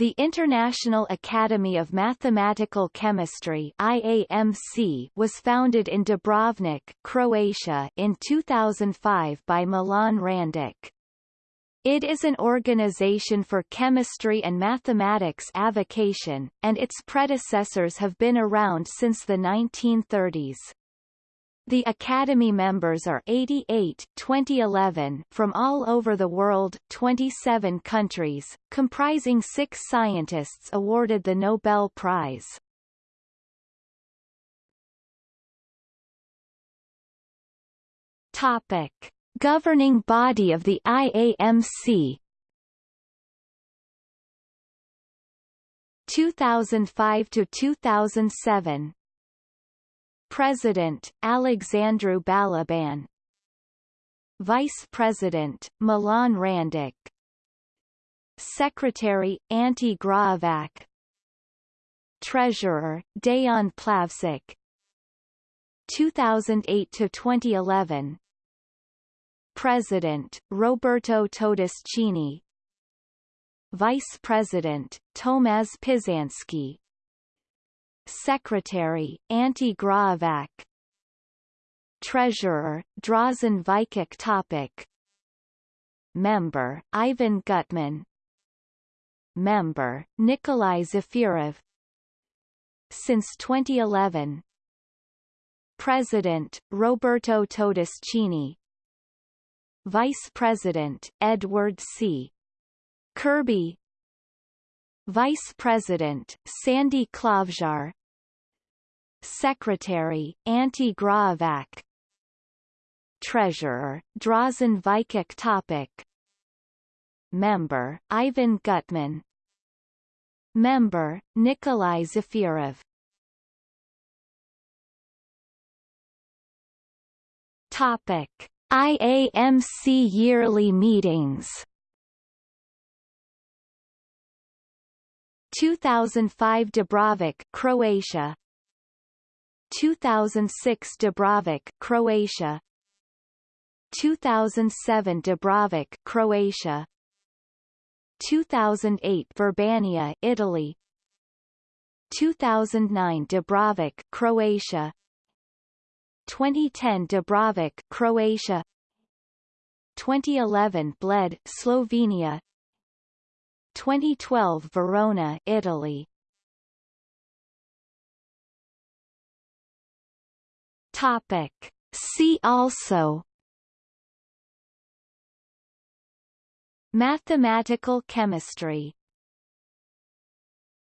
The International Academy of Mathematical Chemistry IAMC was founded in Dubrovnik, Croatia in 2005 by Milan Randic. It is an organization for chemistry and mathematics avocation, and its predecessors have been around since the 1930s. The Academy members are 88 2011 from all over the world 27 countries, comprising six scientists awarded the Nobel Prize. Topic. Governing body of the IAMC 2005 to 2007 President, Alexandru Balaban. Vice President, Milan Randic. Secretary, Ante Graovac Treasurer, Dejan Plavsic 2008-2011 President, Roberto Todeschini. Vice President, Tomasz Pisanski Secretary, Ante Graovac Treasurer, Drazen Vajkic Topic. Member, Ivan Gutman. Member, Nikolai Zefirov Since 2011 President, Roberto Todeschini. Vice President, Edward C. Kirby. Vice President, Sandy Klavžar Secretary, Ante Graovac Treasurer, Drazen Vajkic Topic. Member, Ivan Gutman. Member, Nikolai Zefirov Topic. IAMC yearly meetings. 2005 Dubrovnik, Croatia 2006 Dubrovnik, Croatia. 2007 Dubrovnik, Croatia. 2008 Verbania, Italy. 2009 Dubrovnik, Croatia. 2010 Dubrovnik, Croatia. 2011 Bled, Slovenia. 2012 Verona, Italy Topic. See also Mathematical chemistry